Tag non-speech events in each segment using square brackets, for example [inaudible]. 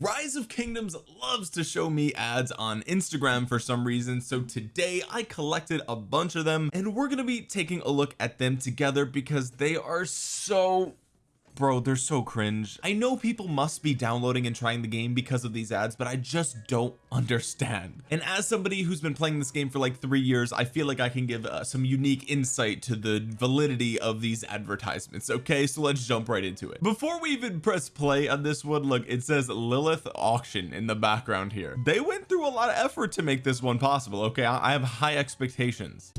rise of kingdoms loves to show me ads on Instagram for some reason so today I collected a bunch of them and we're gonna be taking a look at them together because they are so bro they're so cringe. I know people must be downloading and trying the game because of these ads but I just don't understand. And as somebody who's been playing this game for like three years I feel like I can give uh, some unique insight to the validity of these advertisements okay? So let's jump right into it. Before we even press play on this one look it says Lilith auction in the background here. They went through a lot of effort to make this one possible okay? I have high expectations.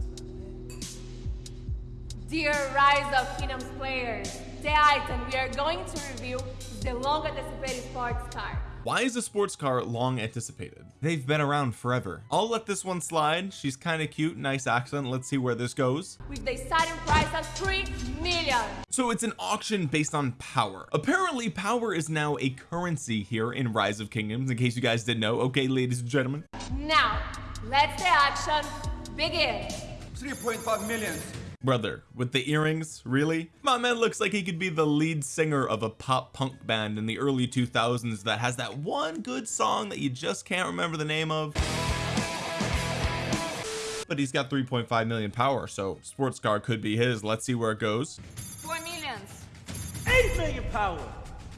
Dear Rise of Kingdoms players the item we are going to review is the long anticipated sports car. Why is a sports car long anticipated? They've been around forever. I'll let this one slide. She's kind of cute nice accent. Let's see where this goes. With the starting price of 3 million. So it's an auction based on power. Apparently power is now a currency here in rise of kingdoms in case you guys didn't know. Okay ladies and gentlemen. Now let the action begin. 3.5 million brother with the earrings really? My man looks like he could be the lead singer of a pop punk band in the early 2000s that has that one good song that you just can't remember the name of. But he's got 3.5 million power so sports car could be his. Let's see where it goes. Four millions. 8 million power!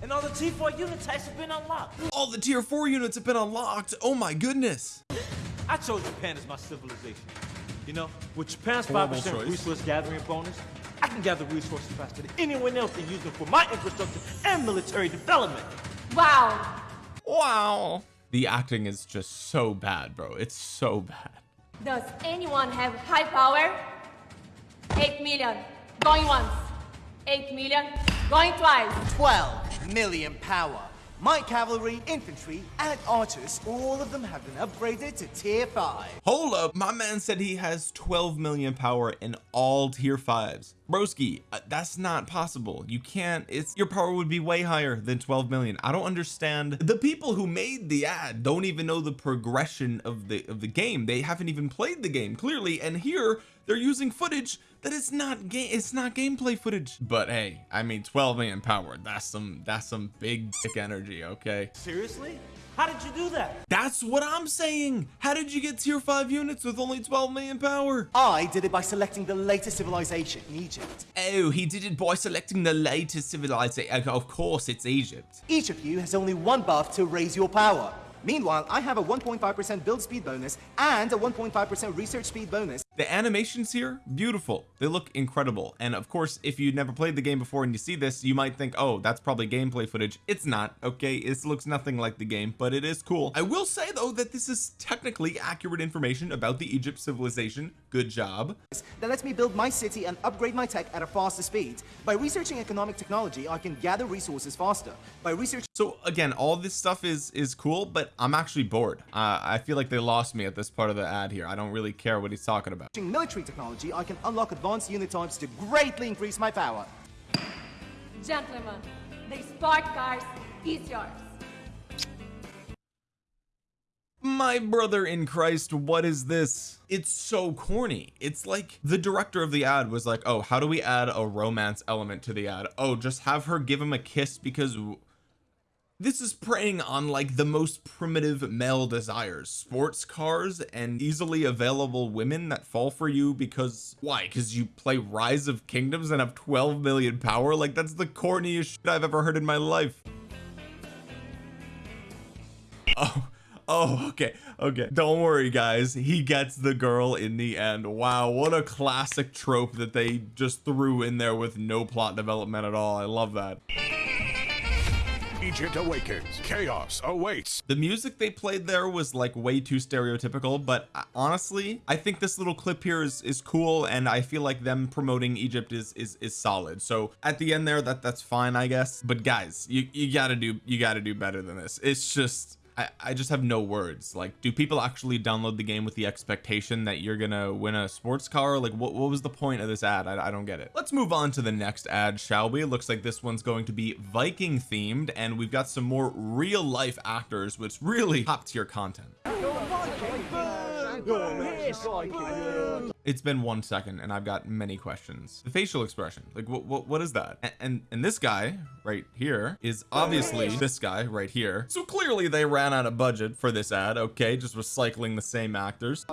And all the T4 unit types have been unlocked. All the tier 4 units have been unlocked. Oh my goodness. I chose Japan as my civilization you know with Japan's 5% resource gathering bonus I can gather resources faster than anyone else and use them for my infrastructure and military development. Wow. Wow. The acting is just so bad bro. It's so bad. Does anyone have high power? 8 million. Going once. 8 million. Going twice. 12 million power my cavalry infantry and archers all of them have been upgraded to tier 5 hold up. My man said he has 12 million power in all tier 5s broski uh, that's not possible. You can't it's your power would be way higher than 12 million. I don't understand. The people who made the ad don't even know the progression of the of the game. They haven't even played the game clearly. And here they're using footage that is not game it's not gameplay footage. But hey I mean 12 million power that's some that's some big dick energy okay? Seriously? How did you do that? That's what I'm saying. How did you get tier 5 units with only 12 million power? I did it by selecting the latest civilization in Egypt. Oh he did it by selecting the latest civilization. Of course it's Egypt. Each of you has only one buff to raise your power. Meanwhile, I have a 1.5% build speed bonus and a 1.5% research speed bonus. The animations here, beautiful. They look incredible. And of course, if you never played the game before and you see this, you might think, oh, that's probably gameplay footage. It's not, okay? It looks nothing like the game, but it is cool. I will say though, that this is technically accurate information about the Egypt civilization. Good job. That lets me build my city and upgrade my tech at a faster speed. By researching economic technology, I can gather resources faster. By researching so again all this stuff is is cool but I'm actually bored uh, I feel like they lost me at this part of the ad here I don't really care what he's talking about military technology I can unlock advanced unit types to greatly increase my power. Gentlemen the sport cars is yours. My brother in Christ what is this? It's so corny. It's like the director of the ad was like oh how do we add a romance element to the ad? Oh just have her give him a kiss because this is preying on like the most primitive male desires sports cars and easily available women that fall for you because why? Because you play rise of kingdoms and have 12 million power? Like that's the corniest shit I've ever heard in my life. Oh oh okay okay. Don't worry guys. He gets the girl in the end. Wow what a classic trope that they just threw in there with no plot development at all. I love that Egypt awakens. Chaos awaits. The music they played there was like way too stereotypical, but uh, honestly, I think this little clip here is is cool, and I feel like them promoting Egypt is is is solid. So at the end there, that that's fine, I guess. But guys, you you gotta do you gotta do better than this. It's just I, I just have no words. Like do people actually download the game with the expectation that you're gonna win a sports car? Like what, what was the point of this ad? I, I don't get it. Let's move on to the next ad shall we? It looks like this one's going to be Viking themed and we've got some more real life actors which really top tier content it's been one second and I've got many questions. The facial expression like what what, what is that? And, and and this guy right here is obviously this guy right here. So clearly they ran out of budget for this ad okay? Just recycling the same actors.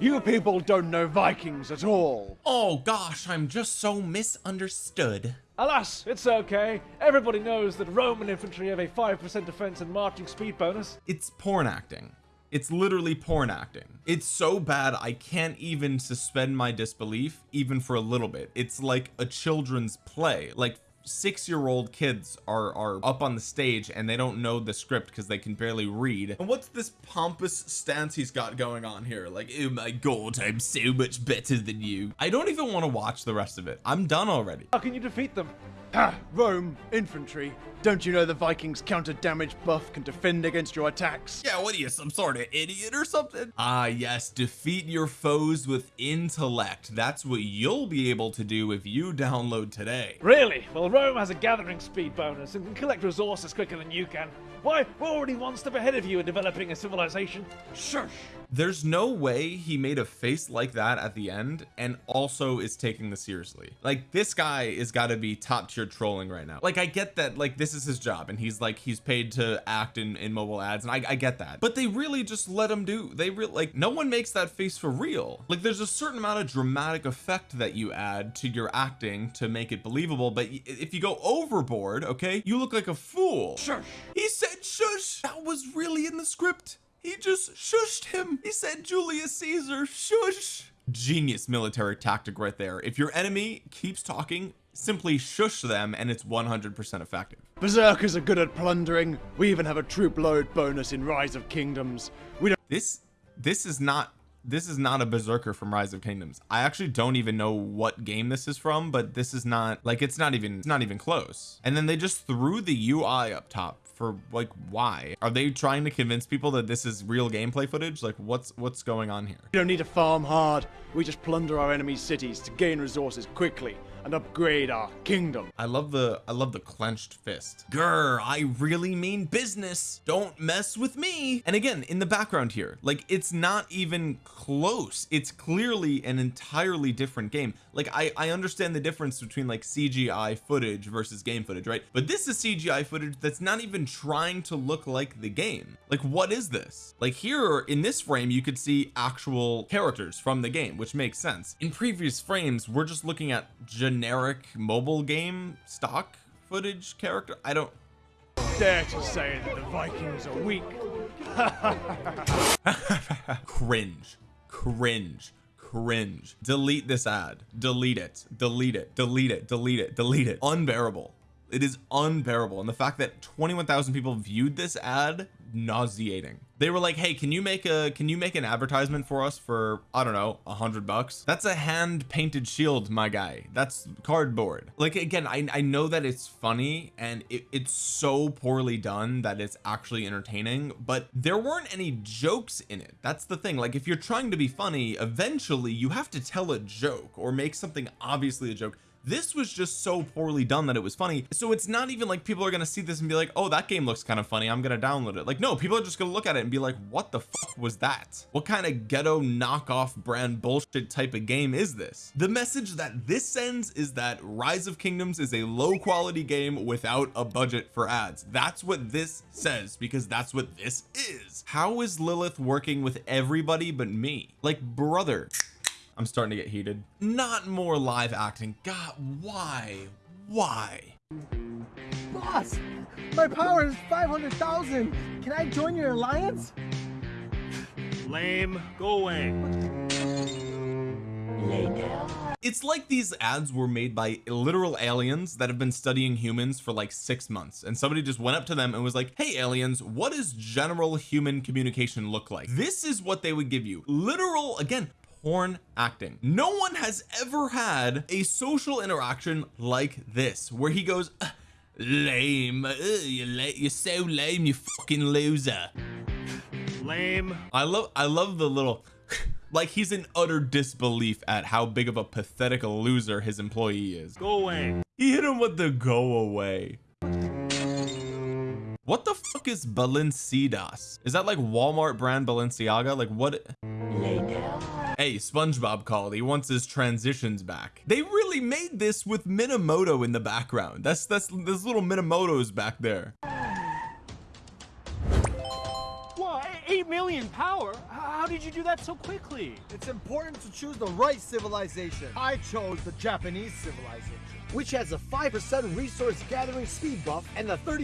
You people don't know Vikings at all. oh gosh I'm just so misunderstood. Alas, it's okay. Everybody knows that Roman infantry have a 5% defense and marching speed bonus. it's porn acting it's literally porn acting. It's so bad I can't even suspend my disbelief even for a little bit. It's like a children's play. Like six year old kids are are up on the stage and they don't know the script because they can barely read. And what's this pompous stance he's got going on here? Like oh my god I'm so much better than you. I don't even want to watch the rest of it. I'm done already. How can you defeat them? Ha! Rome, infantry. Don't you know the Vikings' counter damage buff can defend against your attacks? yeah what are you some sort of idiot or something ah yes defeat your foes with intellect that's what you'll be able to do if you download today Really? Well, Rome has a gathering speed bonus and can collect resources quicker than you can. Why, we're already one step ahead of you in developing a civilization. Shush! There's no way he made a face like that at the end and also is taking this seriously. Like this guy is got to be top tier trolling right now. Like I get that like this is his job and he's like he's paid to act in, in mobile ads and I, I get that. But they really just let him do they really like no one makes that face for real. Like there's a certain amount of dramatic effect that you add to your acting to make it believable but if you go overboard okay you look like a fool. Shush! he said shush. That was really in the script he just shushed him. He said Julius Caesar shush. Genius military tactic right there. If your enemy keeps talking simply shush them and it's 100% effective. Berserkers are good at plundering. We even have a troop load bonus in Rise of Kingdoms. We don't this this is not this is not a berserker from rise of kingdoms. I actually don't even know what game this is from but this is not like it's not even it's not even close. And then they just threw the UI up top for like why? Are they trying to convince people that this is real gameplay footage? Like what's what's going on here? We don't need to farm hard. We just plunder our enemies' cities to gain resources quickly and upgrade our kingdom. I love the I love the clenched fist. Grr I really mean business. Don't mess with me. And again in the background here like it's not even close. It's clearly an entirely different game. Like I I understand the difference between like CGI footage versus game footage right? But this is CGI footage that's not even trying to look like the game. Like what is this? Like here in this frame you could see actual characters from the game which makes sense. In previous frames we're just looking at generic mobile game stock footage character? I don't Dare to say that the Vikings are weak. [laughs] cringe. Cringe. Cringe. Delete this ad. Delete it. Delete it. Delete it. Delete it. Delete it. Unbearable it is unbearable. And the fact that 21,000 people viewed this ad nauseating. They were like hey can you make a can you make an advertisement for us for I don't know a hundred bucks? That's a hand painted shield my guy. That's cardboard. Like again I, I know that it's funny and it, it's so poorly done that it's actually entertaining but there weren't any jokes in it. That's the thing. Like if you're trying to be funny eventually you have to tell a joke or make something obviously a joke this was just so poorly done that it was funny. So it's not even like people are gonna see this and be like oh that game looks kind of funny I'm gonna download it. Like no people are just gonna look at it and be like what the fuck was that? What kind of ghetto knockoff brand bullshit type of game is this? The message that this sends is that rise of kingdoms is a low quality game without a budget for ads. That's what this says because that's what this is. How is Lilith working with everybody but me? Like brother I'm starting to get heated not more live acting god why why Boss, my power is 500,000. Can I join your alliance? Lame. Go away. it's like these ads were made by literal aliens that have been studying humans for like six months and somebody just went up to them and was like hey aliens what does general human communication look like this is what they would give you literal again porn acting no one has ever had a social interaction like this where he goes "Uh, lame uh, you're, la- you're so lame you fucking loser Lame. I love I love the little [laughs] like he's in utter disbelief at how big of a pathetic loser his employee is Go away. he hit him with the go away what the fuck is Balenciagas is that like Walmart brand Balenciaga like what Hey, SpongeBob called. He wants his transitions back. They really made this with Minamoto in the background. That's that's there's little Minamotos back there. What? 8 million power? How did you do that so quickly? It's important to choose the right civilization. I chose the Japanese civilization, which has a 5% resource gathering speed buff and a 30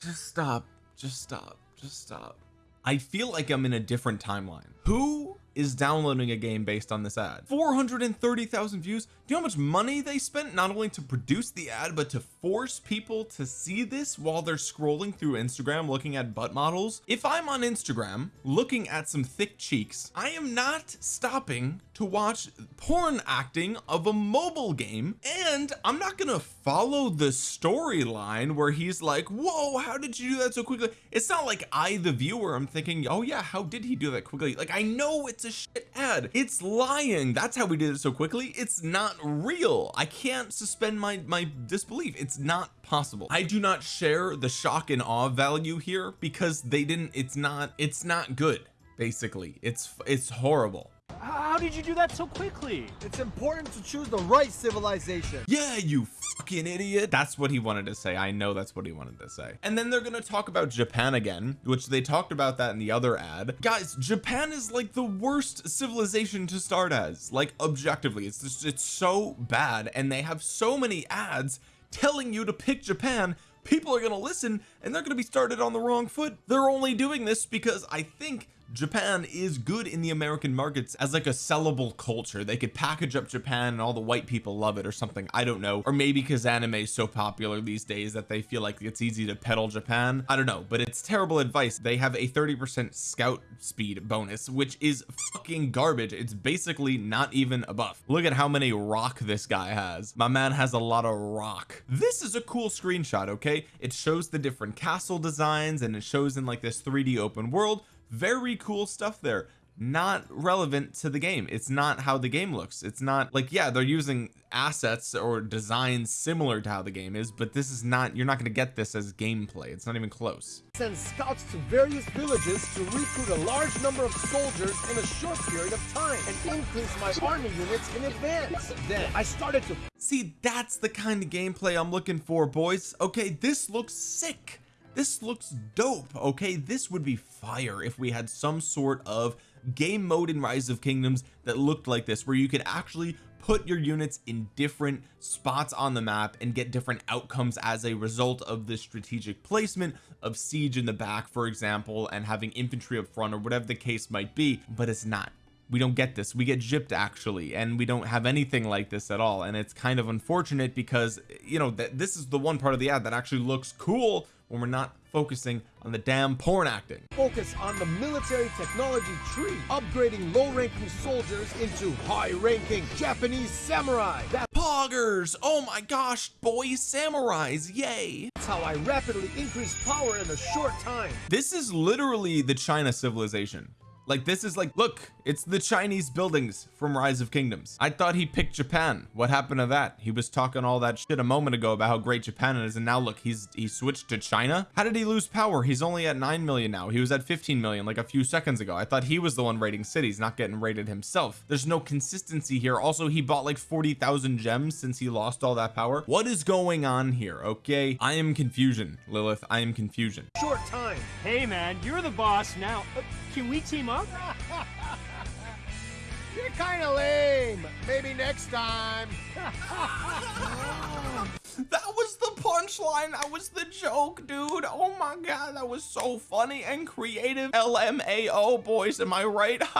Just stop. Just stop. Just stop. I feel like I'm in a different timeline. Who is downloading a game based on this ad 430,000 views do you know how much money they spent not only to produce the ad but to force people to see this while they're scrolling through Instagram looking at butt models if I'm on Instagram looking at some thick cheeks I am not stopping to watch porn acting of a mobile game and I'm not gonna follow the storyline where he's like whoa how did you do that so quickly? It's not like I the viewer I'm thinking oh yeah how did he do that quickly? Like I know it's a shit ad it's lying. That's how we did it so quickly. It's not real. I can't suspend my my disbelief. It's not possible. I do not share the shock and awe value here because they didn't it's not it's not good basically. It's it's horrible How did you do that so quickly? It's important to choose the right civilization. yeah you fucking idiot. That's what he wanted to say. I know that's what he wanted to say. And then they're gonna talk about Japan again which they talked about that in the other ad. Guys Japan is like the worst civilization to start as. Like objectively it's just it's so bad and they have so many ads telling you to pick Japan. People are gonna listen and they're gonna be started on the wrong foot. They're only doing this because I think Japan is good in the American markets as like a sellable culture. They could package up Japan and all the white people love it or something. I don't know. Or maybe because anime is so popular these days that they feel like it's easy to peddle Japan. I don't know. But it's terrible advice. They have a 30% scout speed bonus which is fucking garbage. It's basically not even a buff. Look at how many rock this guy has. My man has a lot of rock. This is a cool screenshot okay? It shows the different castle designs and it shows in like this 3d open world very cool stuff there. Not relevant to the game. It's not how the game looks. It's not like yeah they're using assets or designs similar to how the game is but this is not you're not going to get this as gameplay. It's not even close. Send scouts to various villages to recruit a large number of soldiers in a short period of time and increase my army units in advance. Then I started to see that's the kind of gameplay I'm looking for boys. Okay this looks sick this looks dope okay? This would be fire if we had some sort of game mode in rise of kingdoms that looked like this where you could actually put your units in different spots on the map and get different outcomes as a result of the strategic placement of siege in the back for example and having infantry up front or whatever the case might be but it's not we don't get this. We get gypped actually and we don't have anything like this at all. And it's kind of unfortunate because you know that this is the one part of the ad that actually looks cool when we're not focusing on the damn porn acting. Focus on the military technology tree, upgrading low-ranking soldiers into high-ranking Japanese samurai. That poggers! Oh my gosh boys samurais yay! That's how I rapidly increase power in a short time. this is literally the China civilization like this is like look it's the Chinese buildings from rise of kingdoms. I thought he picked Japan. What happened to that? He was talking all that shit a moment ago about how great Japan is and now look he's he switched to China? How did he lose power? He's only at 9 million now. He was at 15 million like a few seconds ago. I thought he was the one raiding cities not getting raided himself. There's no consistency here. Also he bought like 40,000 gems since he lost all that power. What is going on here okay? I am confusion Lilith. I am confusion. Short time. Hey man, you're the boss now. Uh, can we team up? [laughs] You're kind of lame. Maybe next time. [laughs] that was the punchline. That was the joke dude. Oh my god that was so funny and creative. LMAO boys am I right? [laughs]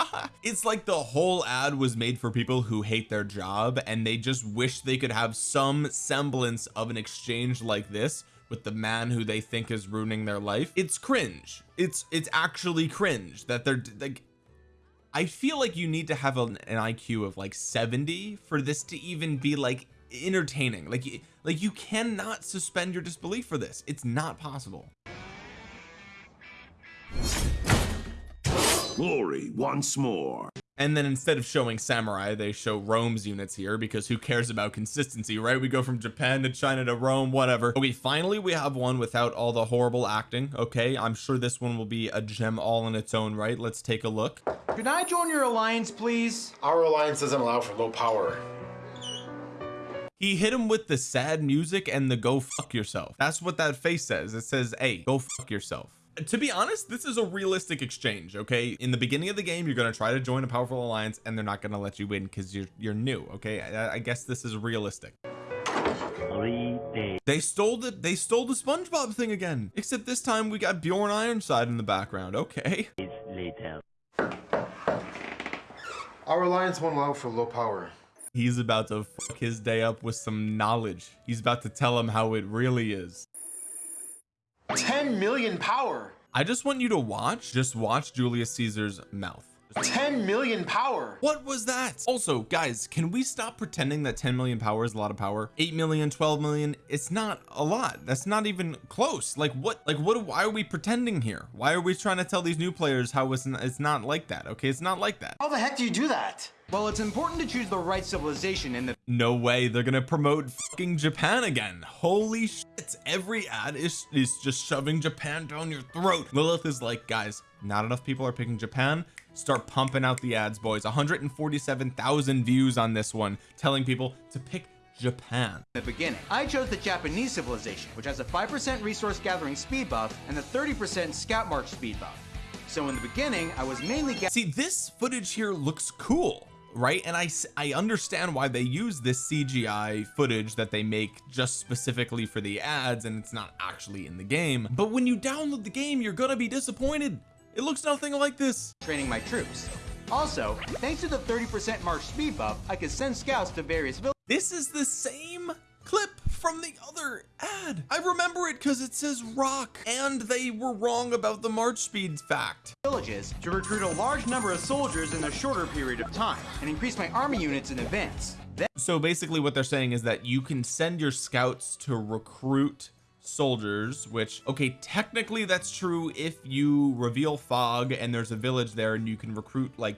It's like the whole ad was made for people who hate their job and they just wish they could have some semblance of an exchange like this with the man who they think is ruining their life it's cringe. It's it's actually cringe that they're like I feel like you need to have an, an IQ of like 70 for this to even be like entertaining. Like like you cannot suspend your disbelief for this. It's not possible. Glory once more. And then instead of showing samurai they show Rome's units here because who cares about consistency right? We go from Japan to China to Rome whatever. Okay finally we have one without all the horrible acting. Okay I'm sure this one will be a gem all in its own right? Let's take a look. Can I join your alliance please? Our alliance doesn't allow for low power. He hit him with the sad music and the go fuck yourself. That's what that face says. It says hey go fuck yourself to be honest this is a realistic exchange okay? In the beginning of the game you're going to try to join a powerful alliance and they're not going to let you in because you're you're new okay? I, I, guess this is realistic. They stole the they stole the SpongeBob thing again except this time we got Bjorn Ironside in the background okay? Our alliance won't allow for low power. He's about to fuck his day up with some knowledge. He's about to tell him how it really is 10 million power. I just want you to watch, just watch Julius Caesar's mouth. 10 million power. What was that? Also, guys, can we stop pretending that 10 million power is a lot of power? 8 million, 12 million, it's not a lot. That's not even close. Like what, like what, why are we pretending here? Why are we trying to tell these new players how it's not, it's not like that? Okay, it's not like that. How the heck do you do that? Well, it's important to choose the right civilization in the- No way, they're gonna promote fucking Japan again. Holy shit, every ad is, is just shoving Japan down your throat. Lilith is like, guys, not enough people are picking Japan. Start pumping out the ads, boys. 147,000 views on this one, telling people to pick Japan. In the beginning, I chose the Japanese civilization, which has a 5% resource gathering speed buff and a 30% scout march speed buff. So in the beginning, I was mainly See, this footage here looks cool right and I I understand why they use this CGI footage that they make just specifically for the ads and it's not actually in the game but when you download the game you're gonna be disappointed it looks nothing like this. Training my troops. Also thanks to the 30 percent march speed buff I can send scouts to various villages this is the same clip from the other ad. I remember it because it says rock and they were wrong about the march speed fact. Villages to recruit a large number of soldiers in a shorter period of time and increase my army units in advance. Then so basically what they're saying is that you can send your scouts to recruit soldiers which okay technically that's true if you reveal fog and there's a village there and you can recruit like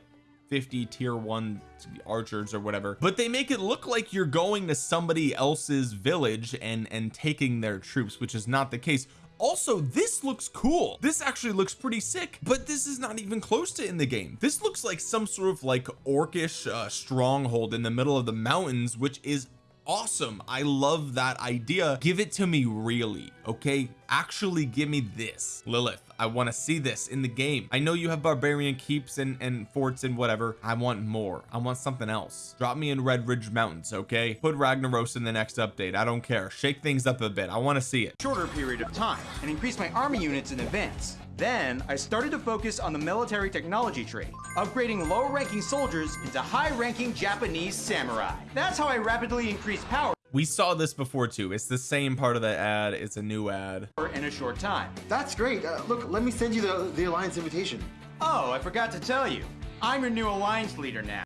50 tier one archers or whatever. But they make it look like you're going to somebody else's village and and taking their troops which is not the case. Also this looks cool. This actually looks pretty sick but this is not even close to in the game. This looks like some sort of like orcish uh, stronghold in the middle of the mountains which is awesome. I love that idea. Give it to me really okay? Actually give me this. Lilith I want to see this in the game. I know you have barbarian keeps and and forts and whatever. I want more. I want something else. Drop me in Redridge Mountains okay? Put Ragnaros in the next update. I don't care. Shake things up a bit. I want to see it. Shorter period of time and increase my army units in advance then I started to focus on the military technology tree, upgrading low ranking soldiers into high ranking Japanese samurai. That's how I rapidly increased power. We saw this before too. It's the same part of the ad. It's a new ad. In a short time. That's great. Uh, look let me send you the the alliance invitation. Oh I forgot to tell you. I'm your new alliance leader now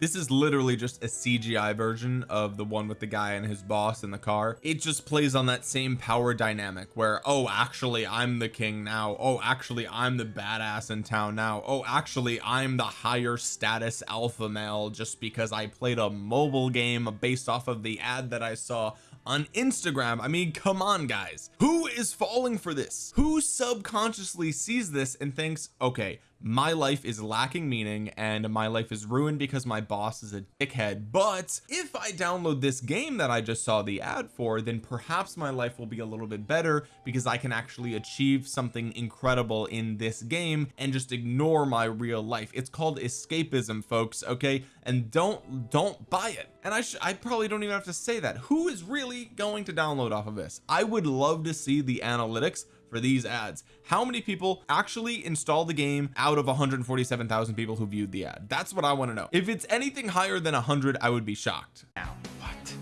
this is literally just a CGI version of the one with the guy and his boss in the car. It just plays on that same power dynamic where oh actually I'm the king now. Oh actually I'm the badass in town now. Oh actually I'm the higher status alpha male just because I played a mobile game based off of the ad that I saw on Instagram. I mean come on guys. Who is falling for this? Who subconsciously sees this and thinks okay my life is lacking meaning and my life is ruined because my boss is a dickhead. But if I download this game that I just saw the ad for then perhaps my life will be a little bit better because I can actually achieve something incredible in this game and just ignore my real life. It's called escapism folks okay? And don't don't buy it. And I I probably don't even have to say that. Who is really going to download off of this? I would love to see the analytics for these ads. How many people actually install the game out of 147,000 people who viewed the ad? That's what I want to know. If it's anything higher than 100 I would be shocked. Now what?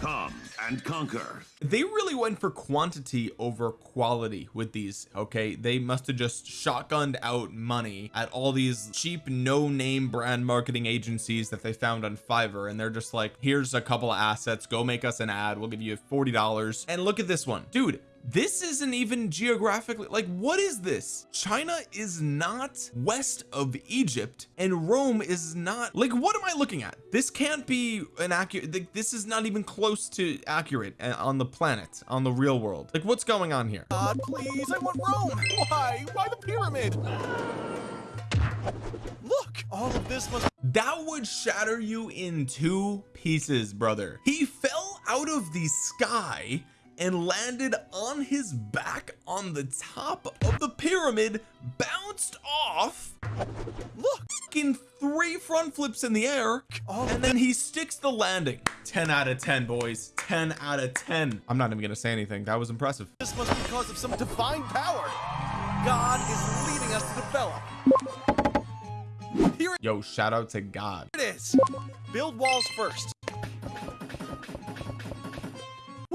Come and conquer. They really went for quantity over quality with these okay? They must have just shotgunned out money at all these cheap no-name brand marketing agencies that they found on Fiverr and they're just like here's a couple of assets. Go make us an ad. We'll give you $40 and look at this one. Dude this isn't even geographically like what is this? China is not west of Egypt and Rome is not like what am I looking at? This can't be an accurate this is not even close to accurate uh, on the planet on the real world. Like what's going on here? God please I want Rome! Why? Why the pyramid? Look! All of this must that would shatter you in two pieces brother. He fell out of the sky and landed on his back on the top of the pyramid bounced off. Look in three front flips in the air oh. and then he sticks the landing. 10 out of 10 boys. 10 out of 10 I'm not even gonna say anything. That was impressive. This must be because of some divine power. God is leading us to develop here yo shout out to God. it is. Build walls first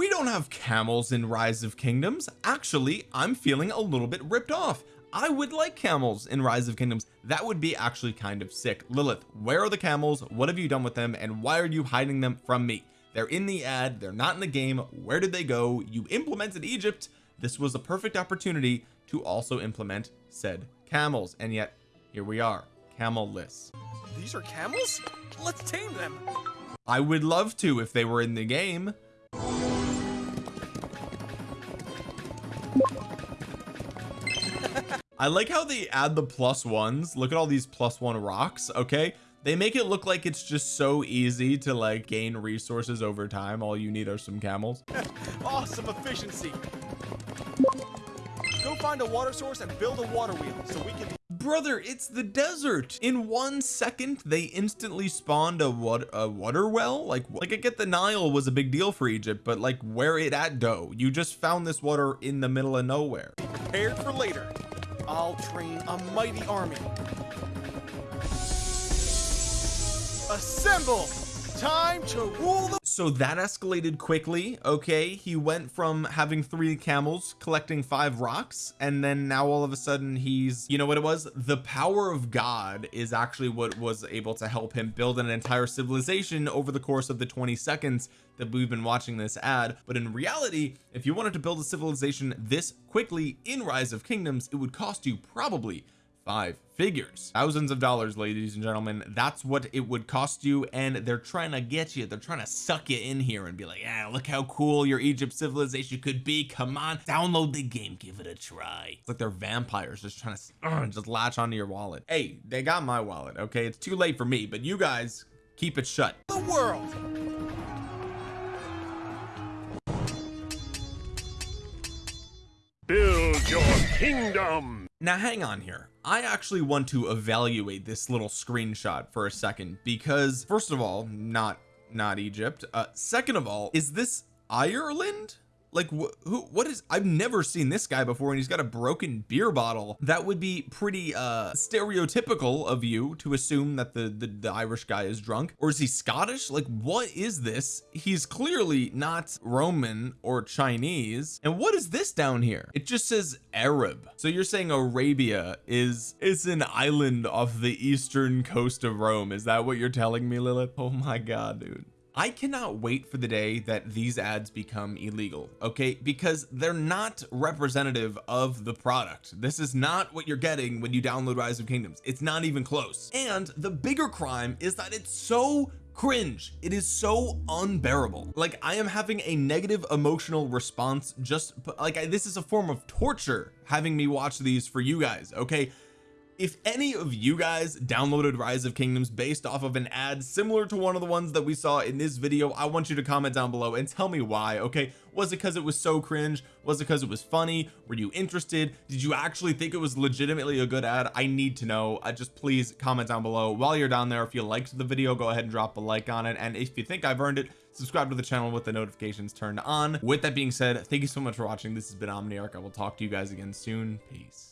we don't have camels in rise of kingdoms. Actually I'm feeling a little bit ripped off. I would like camels in rise of kingdoms. That would be actually kind of sick. Lilith where are the camels? What have you done with them? And why are you hiding them from me? They're in the ad. They're not in the game. Where did they go? You implemented Egypt. This was a perfect opportunity to also implement said camels. And yet here we are camel-less. These are camels? Let's tame them. I would love to if they were in the game I like how they add the plus ones. Look at all these plus one rocks okay? They make it look like it's just so easy to like gain resources over time. All you need are some camels. [laughs] Awesome efficiency. Go find a water source and build a water wheel so we can brother it's the desert. In one second they instantly spawned a what a water well? Like like I get the Nile was a big deal for Egypt but like where it at dough you just found this water in the middle of nowhere. Prepared for later I'll train a mighty army. Assemble! Time to rule the so that escalated quickly okay? He went from having three camels collecting five rocks and then now all of a sudden he's you know what it was? The power of God is actually what was able to help him build an entire civilization over the course of the 20 seconds that we've been watching this ad. But in reality if you wanted to build a civilization this quickly in rise of kingdoms it would cost you probably five figures. Thousands of dollars ladies and gentlemen. That's what it would cost you and they're trying to get you. They're trying to suck you in here and be like yeah look how cool your Egypt civilization could be. Come on download the game. Give it a try. It's like they're vampires just trying to uh, [clears throat] just latch onto your wallet. Hey they got my wallet okay? It's too late for me but you guys keep it shut. The world kingdom. Now hang on here. I actually want to evaluate this little screenshot for a second because first of all not not Egypt. Uh second of all is this Ireland like wh who what is I've never seen this guy before and he's got a broken beer bottle. That would be pretty uh stereotypical of you to assume that the, the the Irish guy is drunk. Or is he Scottish? Like what is this? He's clearly not Roman or Chinese. And what is this down here? It just says Arab. So you're saying Arabia is is an island off the eastern coast of Rome. Is that what you're telling me Lilith? Oh my god dude I cannot wait for the day that these ads become illegal okay? Because they're not representative of the product. This is not what you're getting when you download rise of kingdoms. It's not even close. And the bigger crime is that it's so cringe. It is so unbearable. Like I am having a negative emotional response just like I, this is a form of torture having me watch these for you guys okay if any of you guys downloaded rise of kingdoms based off of an ad similar to one of the ones that we saw in this video I want you to comment down below and tell me why okay? Was it because it was so cringe? Was it because it was funny? Were you interested? Did you actually think it was legitimately a good ad? I need to know. I just please comment down below. While you're down there if you liked the video go ahead and drop a like on it. And if you think I've earned it subscribe to the channel with the notifications turned on. With that being said thank you so much for watching. This has been Omniarch. I will talk to you guys again soon. Peace